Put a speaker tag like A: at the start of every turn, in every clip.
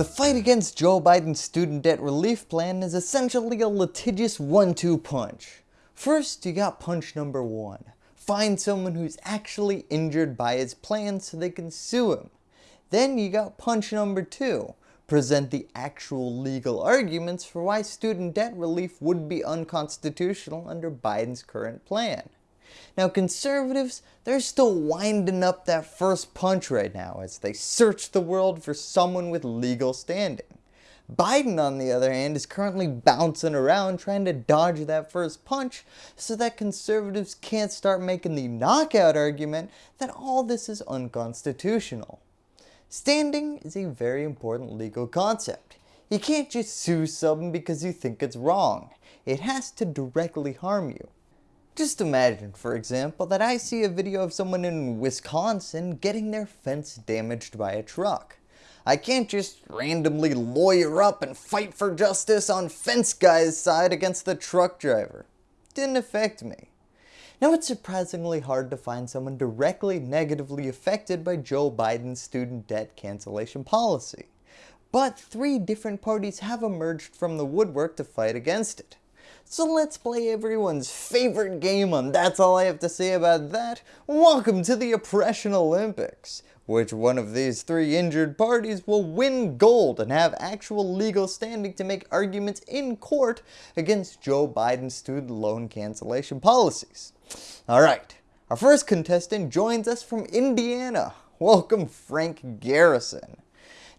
A: The fight against Joe Biden's student debt relief plan is essentially a litigious one-two punch. First, you got punch number one. Find someone who's actually injured by his plan so they can sue him. Then you got punch number two. Present the actual legal arguments for why student debt relief would be unconstitutional under Biden's current plan. Now conservatives, they're still winding up that first punch right now as they search the world for someone with legal standing. Biden on the other hand is currently bouncing around trying to dodge that first punch so that conservatives can't start making the knockout argument that all this is unconstitutional. Standing is a very important legal concept. You can't just sue someone because you think it's wrong. It has to directly harm you. Just imagine, for example, that I see a video of someone in Wisconsin getting their fence damaged by a truck. I can't just randomly lawyer up and fight for justice on fence guy's side against the truck driver. Didn't affect me. Now it's surprisingly hard to find someone directly negatively affected by Joe Biden's student debt cancellation policy. But three different parties have emerged from the woodwork to fight against it. So let's play everyone's favorite game on That's All I Have to Say About That. Welcome to the Oppression Olympics. Which one of these three injured parties will win gold and have actual legal standing to make arguments in court against Joe Biden's student loan cancellation policies? Alright, our first contestant joins us from Indiana. Welcome Frank Garrison.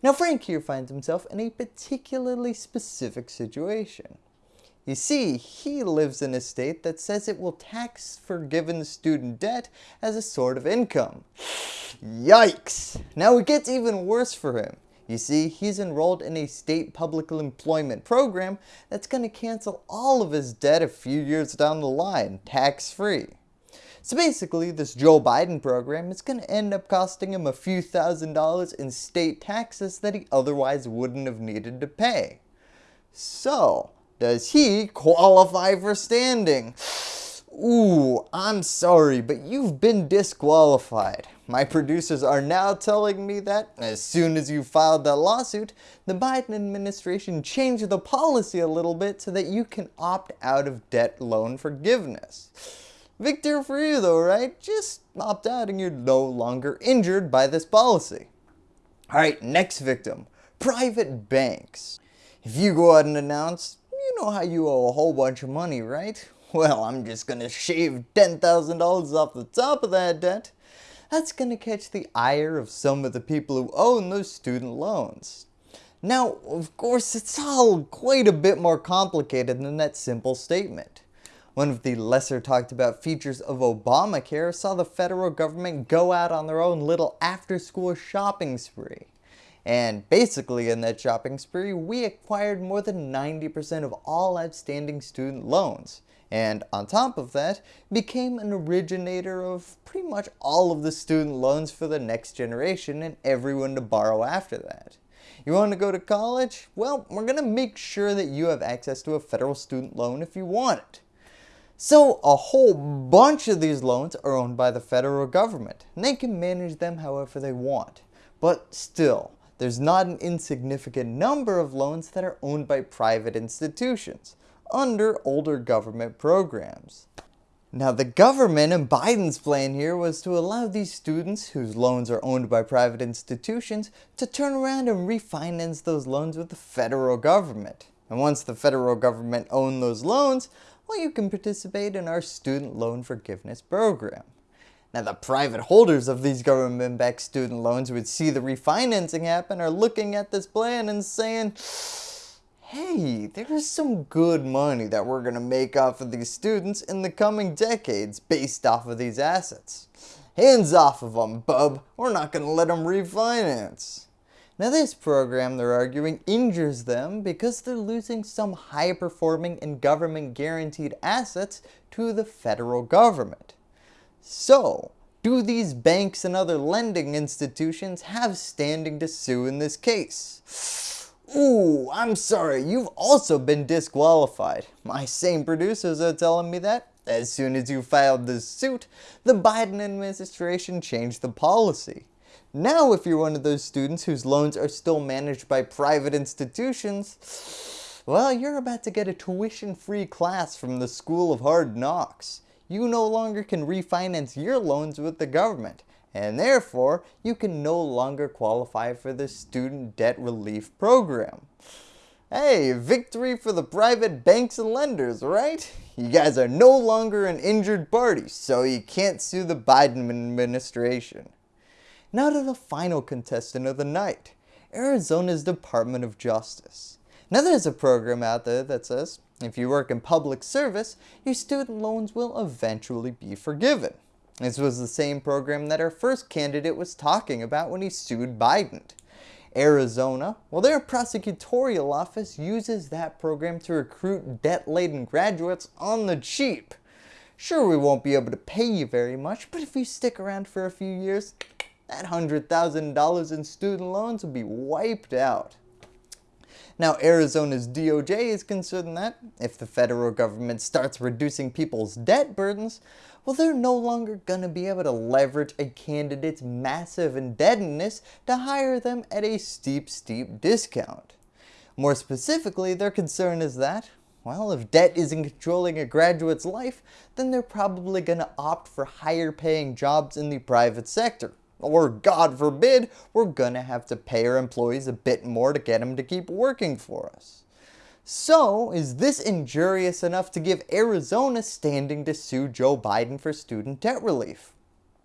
A: Now Frank here finds himself in a particularly specific situation. You see, he lives in a state that says it will tax forgiven student debt as a sort of income. Yikes! Now it gets even worse for him. You see, he's enrolled in a state public employment program that's going to cancel all of his debt a few years down the line, tax-free. So basically, this Joe Biden program is going to end up costing him a few thousand dollars in state taxes that he otherwise wouldn't have needed to pay. So, does he qualify for standing? Ooh, I'm sorry, but you've been disqualified. My producers are now telling me that as soon as you filed that lawsuit, the Biden administration changed the policy a little bit so that you can opt out of debt loan forgiveness. Victor for you though, right? Just opt out and you're no longer injured by this policy. Alright, next victim, private banks. If you go out and announce, know how you owe a whole bunch of money, right? Well, I'm just gonna shave $10,000 off the top of that debt. That's gonna catch the ire of some of the people who own those student loans. Now, of course, it's all quite a bit more complicated than that simple statement. One of the lesser talked about features of Obamacare saw the federal government go out on their own little after school shopping spree. And basically in that shopping spree, we acquired more than 90% of all outstanding student loans. And on top of that, became an originator of pretty much all of the student loans for the next generation and everyone to borrow after that. You want to go to college? Well, we're going to make sure that you have access to a federal student loan if you want it. So a whole bunch of these loans are owned by the federal government, and they can manage them however they want. But still, there's not an insignificant number of loans that are owned by private institutions under older government programs. Now the government and Biden's plan here was to allow these students whose loans are owned by private institutions to turn around and refinance those loans with the federal government. And once the federal government owned those loans, well you can participate in our student loan forgiveness program. Now the private holders of these government-backed student loans would see the refinancing happen are looking at this plan and saying, hey, there's some good money that we're going to make off of these students in the coming decades based off of these assets. Hands off of them, bub. We're not going to let them refinance. Now this program, they're arguing, injures them because they're losing some high-performing and government-guaranteed assets to the federal government. So, do these banks and other lending institutions have standing to sue in this case? Ooh, I'm sorry, you've also been disqualified. My same producers are telling me that as soon as you filed this suit, the Biden administration changed the policy. Now if you're one of those students whose loans are still managed by private institutions, well you're about to get a tuition free class from the School of Hard Knocks. You no longer can refinance your loans with the government and therefore you can no longer qualify for the student debt relief program. Hey, victory for the private banks and lenders, right? You guys are no longer an injured party, so you can't sue the Biden administration. Now to the final contestant of the night, Arizona's Department of Justice. Now there's a program out there that says, if you work in public service, your student loans will eventually be forgiven. This was the same program that our first candidate was talking about when he sued Biden. Arizona, well their prosecutorial office uses that program to recruit debt-laden graduates on the cheap. Sure we won't be able to pay you very much, but if you stick around for a few years, that $100,000 in student loans will be wiped out. Now Arizona's DOJ is concerned that if the federal government starts reducing people's debt burdens, well they're no longer going to be able to leverage a candidate's massive indebtedness to hire them at a steep steep discount. More specifically their concern is that, well if debt isn't controlling a graduate's life, then they're probably going to opt for higher paying jobs in the private sector. Or God forbid, we're going to have to pay our employees a bit more to get them to keep working for us. So, is this injurious enough to give Arizona standing to sue Joe Biden for student debt relief?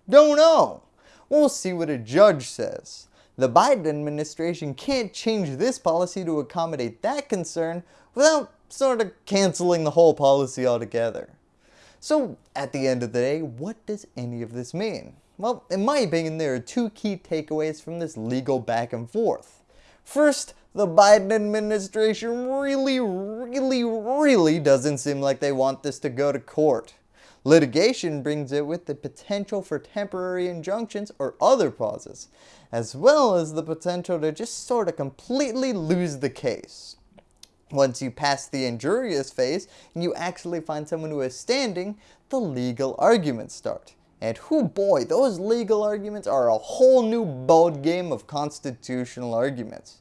A: Don't know. We'll see what a judge says. The Biden administration can't change this policy to accommodate that concern without sort of canceling the whole policy altogether. So at the end of the day, what does any of this mean? Well, in my opinion, there are two key takeaways from this legal back and forth. First, the Biden administration really, really, really doesn't seem like they want this to go to court. Litigation brings it with the potential for temporary injunctions or other pauses, as well as the potential to just sort of completely lose the case. Once you pass the injurious phase and you actually find someone who is standing, the legal arguments start. And who boy, those legal arguments are a whole new bold game of constitutional arguments.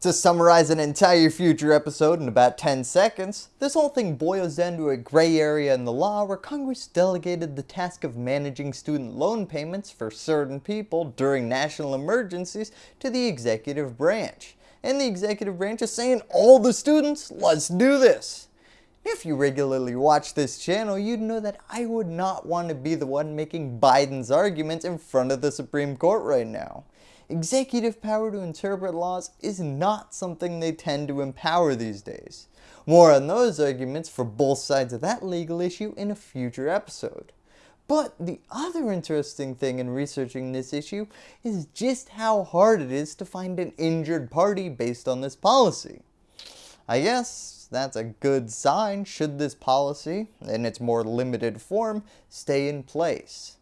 A: To summarize an entire future episode in about 10 seconds, this whole thing boils down to a gray area in the law where Congress delegated the task of managing student loan payments for certain people during national emergencies to the executive branch. And the executive branch is saying, all the students, let's do this. If you regularly watch this channel, you'd know that I would not want to be the one making Biden's arguments in front of the Supreme Court right now executive power to interpret laws is not something they tend to empower these days. More on those arguments for both sides of that legal issue in a future episode. But the other interesting thing in researching this issue is just how hard it is to find an injured party based on this policy. I guess that's a good sign should this policy, in its more limited form, stay in place.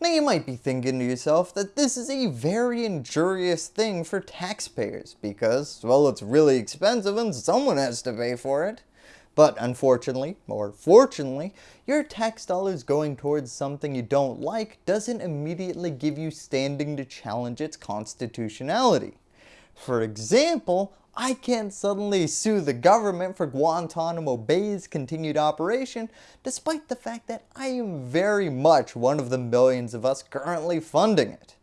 A: Now you might be thinking to yourself that this is a very injurious thing for taxpayers because, well, it's really expensive and someone has to pay for it. But unfortunately, or fortunately, your tax dollars going towards something you don't like doesn't immediately give you standing to challenge its constitutionality. For example, I can't suddenly sue the government for Guantanamo Bay's continued operation despite the fact that I am very much one of the millions of us currently funding it.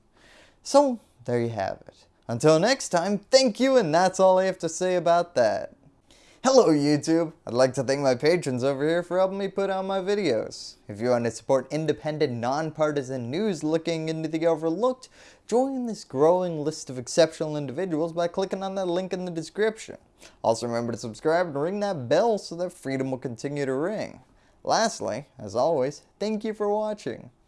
A: So there you have it. Until next time, thank you and that's all I have to say about that. Hello YouTube! I'd like to thank my patrons over here for helping me put out my videos. If you want to support independent, nonpartisan news looking into the overlooked, join this growing list of exceptional individuals by clicking on that link in the description. Also remember to subscribe and ring that bell so that freedom will continue to ring. Lastly, as always, thank you for watching.